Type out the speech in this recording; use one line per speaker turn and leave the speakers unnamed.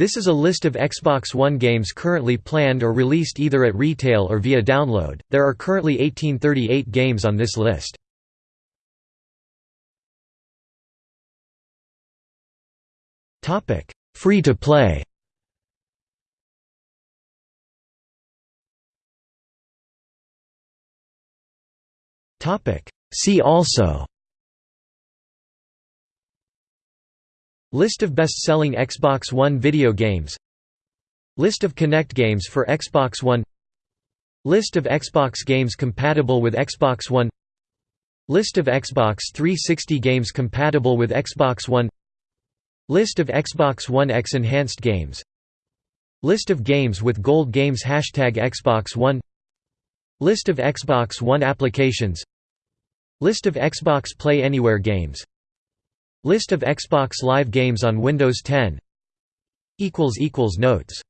This is a list of Xbox One games currently planned or released either at retail or via download. There are currently 1838 games on this list. Topic: Free to play. Topic: See also List of best-selling Xbox One video games. List of Kinect games for Xbox One. List of Xbox games compatible with Xbox One. List of Xbox 360 games compatible with Xbox One. List of Xbox One X enhanced games. List of games with Gold Games Hashtag Xbox One. List of Xbox One applications. List of Xbox Play Anywhere games List of Xbox Live games on Windows 10 Notes